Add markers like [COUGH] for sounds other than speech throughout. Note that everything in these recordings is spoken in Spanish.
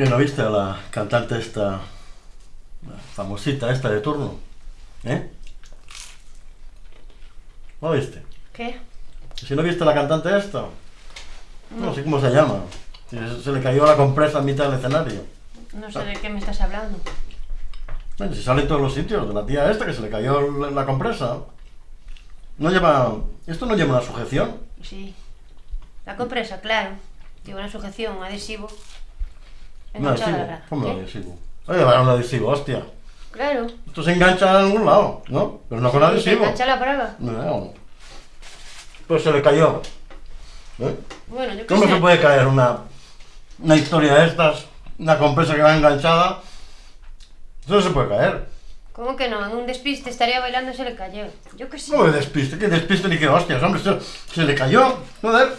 ¿Y no viste a la cantante esta, la famosita esta de turno? ¿Eh? ¿No viste? ¿Qué? Si no viste a la cantante esta, no sé cómo se llama. Si Se le cayó la compresa en mitad del escenario. No sé de qué me estás hablando. Bueno, si sale en todos los sitios, de la tía esta que se le cayó la, la compresa. No lleva... ¿Esto no lleva una sujeción? Sí. La compresa, claro. Lleva una sujeción, un adhesivo. Un adhesivo. a la- ¿Cómo un adhesivo? Oye, llevar un adhesivo, hostia. Claro. Esto se engancha en algún lado, ¿no? Pero no con Sí, se adhesivo. engancha la braga. No. Pues se le cayó. ¿Eh? Bueno, yo ¿Cómo se puede caer una, una historia de estas? Una compresa que va enganchada. Eso no se puede caer. ¿Cómo que no? En un despiste estaría bailando y se le cayó. Yo qué sé. ¿Cómo de despiste? ¿Qué despiste ni qué hostias? Hombre, se, se le cayó. Joder.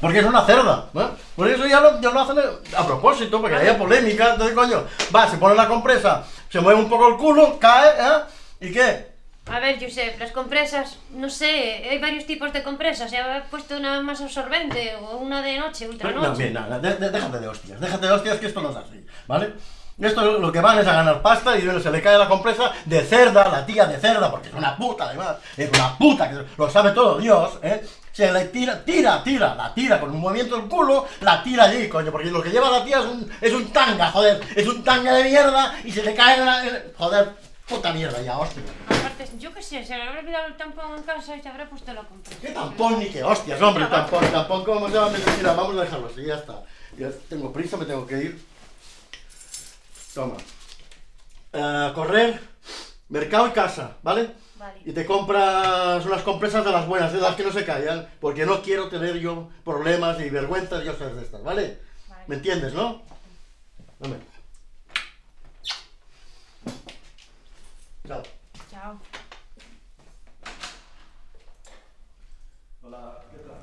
Porque es una cerda. ¿eh? Por eso ya lo, ya lo hacen a propósito, porque haya polémica. Entonces, coño, va, se pone la compresa, se mueve un poco el culo, cae, ¿eh? ¿Y qué? A ver, Josep, las compresas, no sé, hay varios tipos de compresas. Se ha puesto una más absorbente o una de noche, ultra No, noche. bien, nada, de- de- déjate de hostias, déjate de hostias que esto no es así, ¿vale? Esto lo que van es a ganar pasta y se le cae la compresa de cerda, la tía de cerda, porque es una puta además, es una puta, que lo sabe todo Dios, ¿eh? Se le tira, tira, tira, la tira con un movimiento del culo, la tira allí, coño, porque lo que lleva la tía es un, es un tanga, joder, es un tanga de mierda y se le cae en la... en- joder, puta mierda ya, hostia. Aparte, yo qué sé, se le habrá olvidado el tampón en casa y se habrá puesto la compresa. ¿Qué tampón ni qué hostias, hombre? Tampón, tampón, ¿cómo se llama? Mira, vamos a dejarlo así, ya está. Ya tengo prisa, me tengo que ir. Toma. Eh, correr, mercado y casa, ¿vale? Vale. Y te compras unas compresas de las buenas, de las que no se callan, porque no quiero tener yo problemas y vergüenzas y cosas de estas, ¿vale? Vale. ¿Me entiendes, no? Dame. Chao. Chao. Hola, ¿qué tal?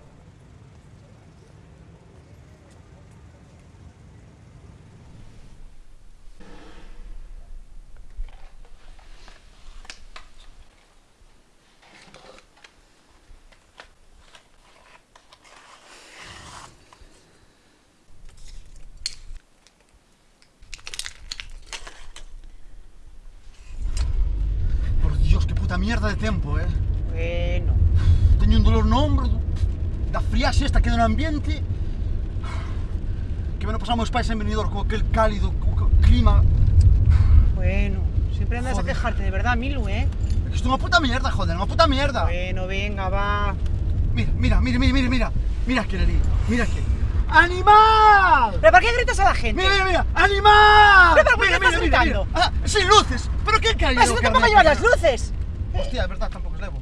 Por Dios, qué puta mierda de tiempo, eh. Bueno. Teño un dolor no ombro, da friaxe esta que do no ambiente. Que me lo pasamos pais en venidor con aquel cálido co- clima. Bueno, siempre andas Joder. a quejarte, de verdad, Milu, ¿eh? Isto é unha puta mierda, joder, unha puta mierda. Bueno, venga, va. Mira, mira, mira, mira, mira, mira. Mira aquel ali, mira aquel. ¡Animal! ¿Pero por qué gritas a la gente? Mira, mira, mira, ¡animal! Pero, pero, ¿por qué mira, estás mira, gritando? mira. Ah, sin luces. ¿Pero qué caído? ¡Ah, si no tampoco llevas las luces! Hostia, de verdad, tampoco os levo.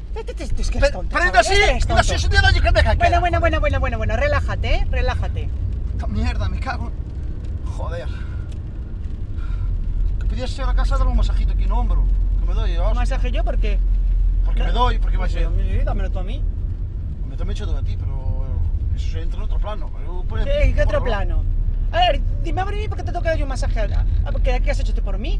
Es que eres tonto. pero así, es así es que me. Bueno, bueno, bueno, bueno, bueno, bueno, relájate, ¿eh? Relájate. Esta mierda, me cago. Joder. Que podías ser a casa darme un masajito aquí en hombro. Que me doy, Un masaje yo porque... Porque me doy, porque vai Pues, ser. Dámelo tú a mí. Me también hecho de ti, pero eso entra en otro plano. Pues, ¿Qué, qué otro por- plano? A ver, dime a mí por qué te toca yo un masaje. ¿Qué, qué has hecho tú por mí?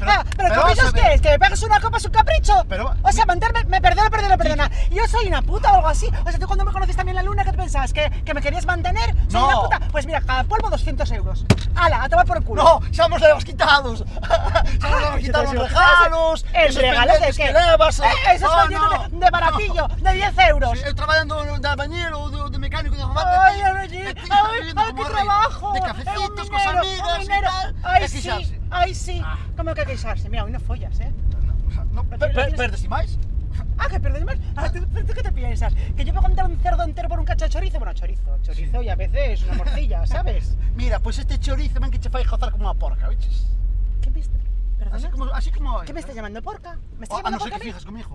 Pero- ah, ¿pero, pero caprichos qué es? ¿Que me pegas una copa es un capricho? Pero- o sea, mantenerme, me perdona, perdona, perdona. Yo soy una puta o algo así. O sea, tú cuando me conociste también la luna, ¿qué te pensabas? ¿Que, que me querías mantener? ¿Soy No. una puta? Pues mira, cada polvo 200 euros. ¡Hala, a tomar por culo! No, xa nos levas quitados. [LAUGHS] levas quitados Pero os si- regalos. ¿El regalo de qué? que levas. Eh, eso es Oh, pendiente no. de, de baratillo, [LAUGHS] de 10 euros. Sí, traballando de albañero de, de mecánico de remate. Ay, ay, ay, qué trabajo. De Eh, cafecitos, minero, amigas minero. tal. Ay, sí, ay, sí. Ah. ¿Cómo que hay que queixarse? Mira, hoy no follas, ¿eh? No, Pero per, per, tienes- perdes máis? Ah, que pierdes más. Ah, ¿tú, tú qué te piensas? ¿Que yo voy a contar un cerdo entero por un cacho de chorizo? Bueno, chorizo, chorizo y a veces una morcilla, [LAUGHS] ¿sabes? Mira, pois este chorizo ven que che fai gozar como unha porca, viches? ¿Qué me está... ¿Perdona? Así como, así como ¿Qué me estás llamando porca? ¿Me estás Oh, a llamando no ser porca? que a mí? fijas conmigo.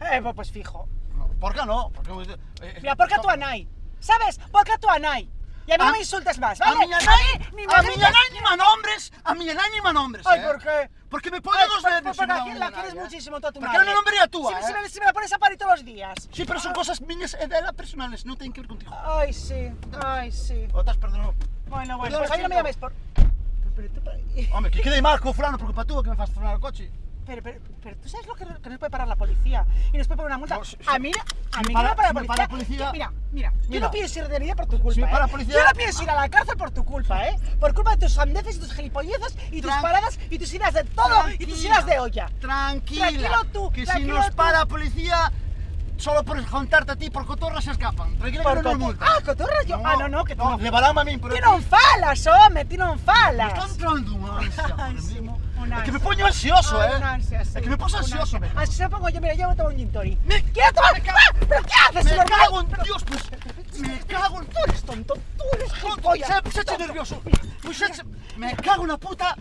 Eh, pues, pues fijo. No, porca no, porque... eh, eh, Mira, porca tu anai. ¿Sabes? Porca tu anai. Y a mí A- no me insultes más, A ¿vale? miña nai, mí, ni a grites. nai ni manombres, a miña nai ni manombres, Ay, eh? ¿por qué? Porque me pone Ay, dos me porque la, una la quieres eh? muchísimo tú a tu Porque madre. eu non nombraría a túa, si, me- si, eh? me, si me la pones a parir todos los días. Sí, pero son cosas miñas e dela personales, non ten que ver contigo. Ay, sí, ay, sí. O estás perdonado. Bueno, bueno, Perdona, pues a mí no me llames por... Tú, Home, que quede mal co fulano por culpa túa que me faz frenar o coche. Pero, pero, pero tú sabes lo que, que nos puede parar la policía y nos puede poner una multa. No, si- a mí, a si mí para- la policía. para la policía- que- Mira, mira, yo Mira. no pienso ir de por tu culpa. Para ¿eh? policía- Yo no pienso ir a la cárcel por tu culpa, ¿eh? Por culpa de tus sandeces y tus gilipolleces y tus paradas y tus idas de todo y tus idas de olla. Tranquila. Tranquilo tú, Que si tranquilo nos tú. para policía, solo por contarte a ti por cotorra se escapan. Tranquila Por que nos multan. Ah, cotorra yo. Ah, no, no, que no. no. Levarán a min, pero... Ti non falas, Me falas. entrando [LAUGHS] una É que me poño ansioso, eh. una ansia, sí, É que me una ansioso, me. Así se pongo yo, mira, yo me tomo un gin tonic. ¿Quieres tomar? ¡Ah! ¿Pero qué haces, Me normal? cago en Dios, pues. Me cago en Tú eres tonto, tú eres Tonto, se, se eche nervioso. Pues se Me cago en la puta.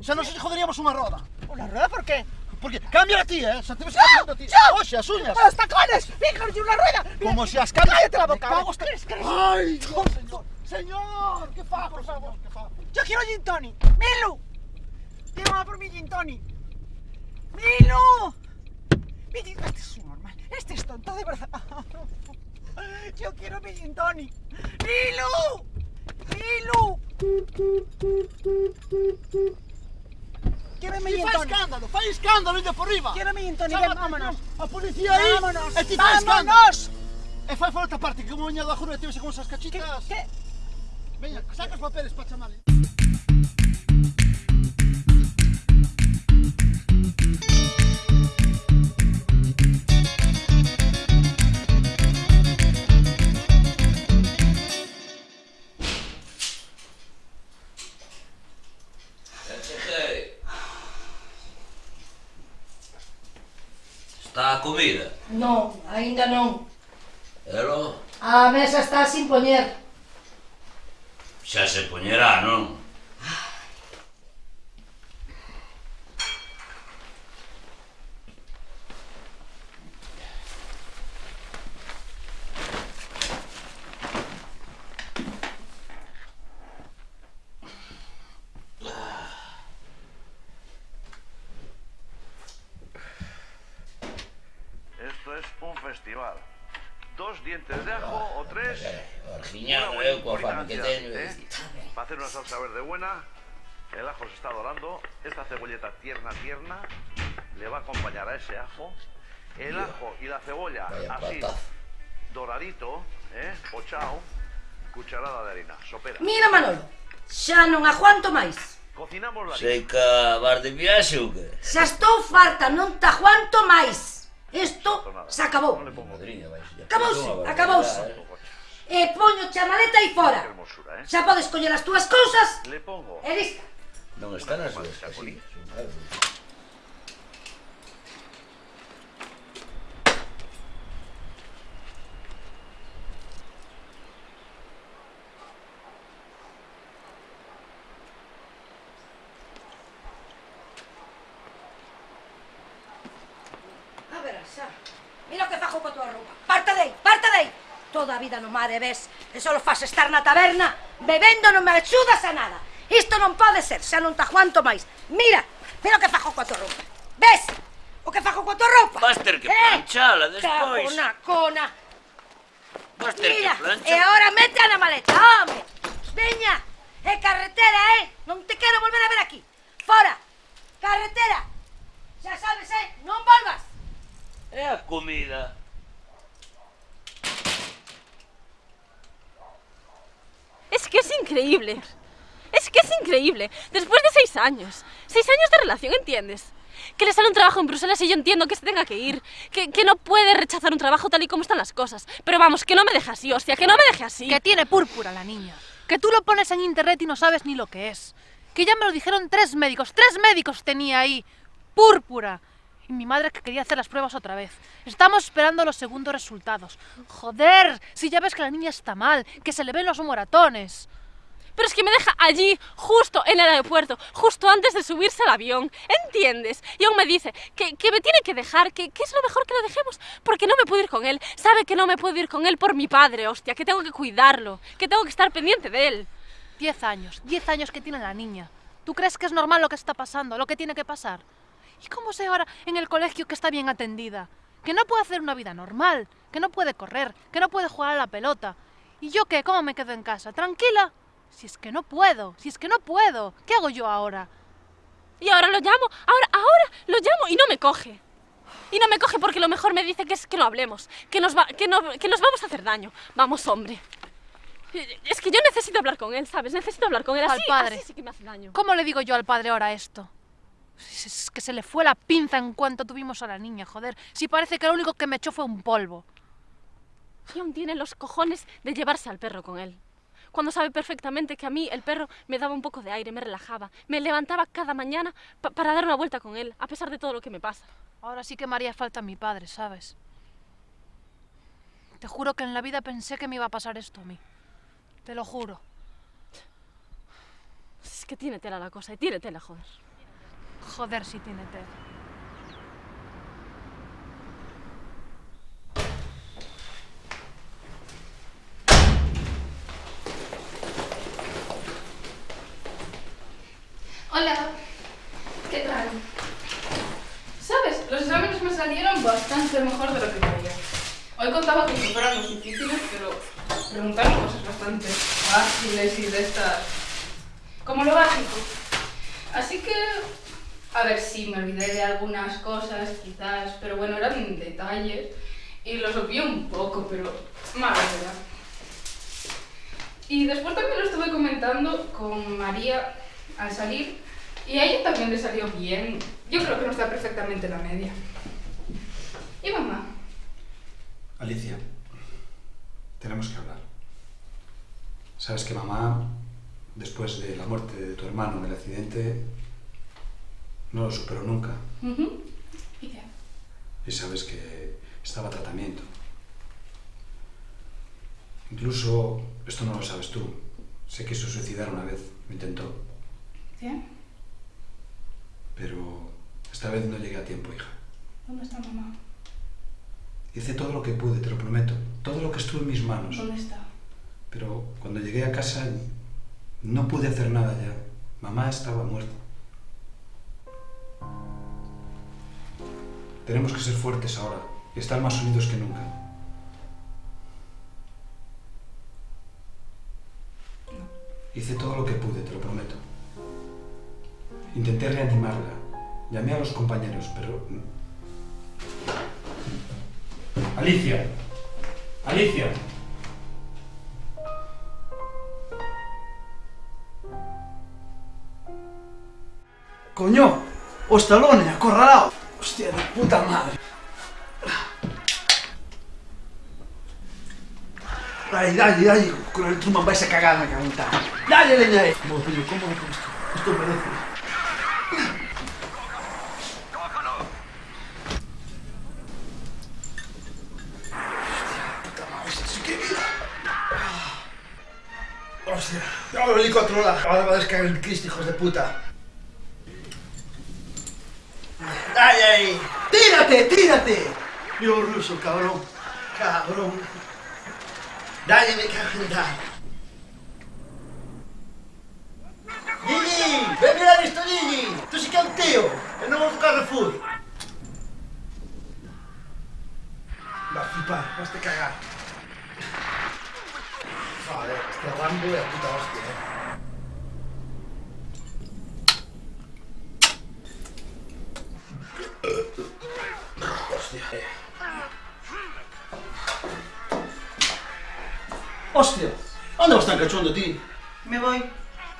O sea, nos joderíamos unha roda. ¿Una rueda por qué? Porque cambia a ti, eh. Se te ves cambiando a ti. ¡Yo! Oxe, as uñas. ¡Con los tacones! ¡Fíjate, una rueda! Mira, Como si as cambias. ¡Cállate la Me boca! cago ¿Crees que eres- Ay, Dios, señor. Señor, que fa, por favor, que fa. Yo quiero gin tonic. ¡Milu! Lleva por mi gin tonic. ¡Milu! Mi gin- Este es un normal. Este es tonto, de verdad. [LAUGHS] Yo quiero mi gin tonic. ¡Milu! ¡Milu! Quiero mi gin fai tonic. escándalo, fai escándalo, inde por riba. Quiero mi gin tonic. Vámonos. A policía aí. Vámonos. E ti fai escándalo. Vámonos. E fai outra parte, que como veña do ajuro e tivese con esas ¿Qué? cachitas. ¿Qué? Veña, saca os papeles para chamarle. Está comida? Non, aínda non. Pero... A mesa está sin poñer. Xa se poñerá, non? festival. Dos dientes de ajo o tres. Eh, eh, Orgiñano, eu, coa fama que teño. Eh? Para hacer unha salsa verde buena, el ajo se está dorando, esta cebolleta tierna, tierna, le va a acompañar a ese ajo. El ajo y la cebolla, así, doradito, eh, pochao, cucharada de harina, sopera. Mira, Manolo, xa non aguanto máis. Cocinamos la harina. Sei que vas de viaxe ou que? Xa estou farta, non te aguanto máis. Isto se acabou. Acabouse, acabouse. E poño a maleta aí fora. Xa podes coller as túas cousas. E listo. Non está nas súas casillas. Mira o que fajo coa tua roupa. Parta dei, parta dei. Toda a vida no mar e ves, e só faz estar na taberna, bebendo non me axudas a nada. Isto non pode ser, xa non te aguanto máis. Mira, mira o que fajo coa tua roupa. Ves? O que fajo coa tua roupa. Vas ter que eh, planchala eh? despois. Cabona, cona. Vas ter Mira, que planchar. e agora mete a na increíble. Es que es increíble. Después de seis años. Seis años de relación, ¿entiendes? Que le sale un trabajo en Bruselas y yo entiendo que se tenga que ir. Que, que no puede rechazar un trabajo tal y como están las cosas. Pero vamos, que no me deje así, hostia, que no me deje así. Que tiene púrpura la niña. Que tú lo pones en internet y no sabes ni lo que es. Que ya me lo dijeron tres médicos. Tres médicos tenía ahí. Púrpura. Y mi madre que quería hacer las pruebas otra vez. Estamos esperando los segundos resultados. Joder, si ya ves que la niña está mal, que se le ven los moratones. Pero es que me deja allí, justo en el aeropuerto, justo antes de subirse al avión. ¿Entiendes? Y aún me dice que, que me tiene que dejar, que, que es lo mejor que lo dejemos, porque no me puedo ir con él. Sabe que no me puedo ir con él por mi padre, hostia, que tengo que cuidarlo, que tengo que estar pendiente de él. Diez años, diez años que tiene la niña. ¿Tú crees que es normal lo que está pasando, lo que tiene que pasar? ¿Y cómo sé ahora en el colegio que está bien atendida? Que no puede hacer una vida normal, que no puede correr, que no puede jugar a la pelota. ¿Y yo qué? ¿Cómo me quedo en casa? ¿Tranquila? Si es que no puedo, si es que no puedo. ¿Qué hago yo ahora? Y ahora lo llamo, ahora, ahora lo llamo y no me coge. Y no me coge porque lo mejor me dice que es que no hablemos, que nos, va, que, no, que nos vamos a hacer daño. Vamos, hombre. Es que yo necesito hablar con él, ¿sabes? Necesito hablar con él. Al Así, padre. así sí que me hace daño. ¿Cómo le digo yo al padre ahora esto? Es que se le fue la pinza en cuanto tuvimos a la niña, joder. Si parece que lo único que me echó fue un polvo. Y aún tiene los cojones de llevarse al perro con él. Cuando sabe perfectamente que a mí el perro me daba un poco de aire, me relajaba, me levantaba cada mañana pa- para dar una vuelta con él, a pesar de todo lo que me pasa. Ahora sí que me haría falta mi padre, ¿sabes? Te juro que en la vida pensé que me iba a pasar esto a mí. Te lo juro. Es que tiene tela la cosa, y tiene tela, joder. Joder, si tiene tela. Hola, ¿qué tal? ¿Sabes? Los exámenes me salieron bastante mejor de lo que creía. Hoy contaba con que fueran los difíciles, pero preguntaron cosas bastante fáciles y de estas... como lo básico. Así que... A ver, sí, me olvidé de algunas cosas, quizás, pero bueno, eran detalles y los obvié un poco, pero mala verdad. Y después también lo estuve comentando con María al salir y a ella también le salió bien. Yo creo que no está perfectamente en la media. ¿Y mamá? Alicia, tenemos que hablar. Sabes que mamá, después de la muerte de tu hermano en el accidente, no lo superó nunca. ¿Y qué? Y sabes que estaba tratamiento. Incluso, esto no lo sabes tú, se quiso suicidar una vez, lo intentó, ¿Sí? pero esta vez no llegué a tiempo, hija. ¿Dónde está mamá? Hice todo lo que pude, te lo prometo, todo lo que estuvo en mis manos. ¿Dónde está? Pero cuando llegué a casa no pude hacer nada ya. Mamá estaba muerta. Tenemos que ser fuertes ahora y estar más unidos que nunca. Hice todo lo que pude, te lo prometo. Intenté reanimarla. Llamé a los compañeros, pero... Alicia. Alicia. Coño, o Stallone, acorralado. Hostia, de puta madre. Dale, dale, dale, con el truman vais a cagar la calentar. Dale leña ahí. Como, tío, ¿cómo lo esto? Esto merece. A controlar. Ahora va a descargar el Cristo, hijos de puta. ¡Ay, ay! ¡Tírate, tírate! Yo ruso, cabrón. Cabrón. Dale, me cago en dar. Gigi, ven mirar esto, Gigi. Tú sí que un tío. Vamos a Carrefour. Va a flipar, vas a cagar. Joder, este Rambo de puta hostia, eh. Hostia. Hostia, ¿dónde vas tan cachondo, tío? Me voy.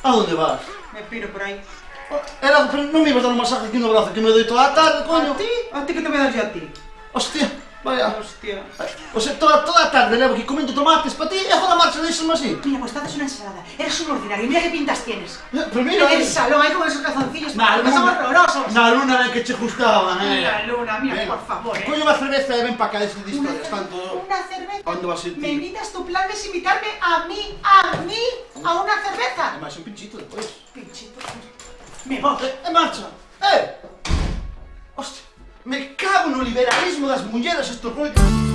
¿A dónde vas? Me piro por ahí. Oh, era, pero no me ibas a dar un masaje aquí en brazo que me doy toda la tarde, coño. ¿A ti? ¿A ti que te voy a dar yo a ti? Hostia. Vaya. Hostia. O sea, eh, toda, toda a tarde levo aquí comendo tomates para ti e agora marcha deixanme así. Mira, pues estás unha ensalada. Eres un ordinario, mira que pintas tienes. Eh, Pero mira... En el eh. salón, hai con esos calzoncillos, na luna, son horrorosos. Na luna ben que che gustaban, eh. Na luna, mira, Venga. por favor, eh. Coño unha cerveza e ven para cá, deste de historias, tanto... Unha cerveza? Onde vas a sentir? Me invitas tu plan de invitarme a mí, a mí, a unha cerveza? E máis un pinchito despois. Pinchito, me vou. Eh, e marcha no liberalismo das mulleres estos rollos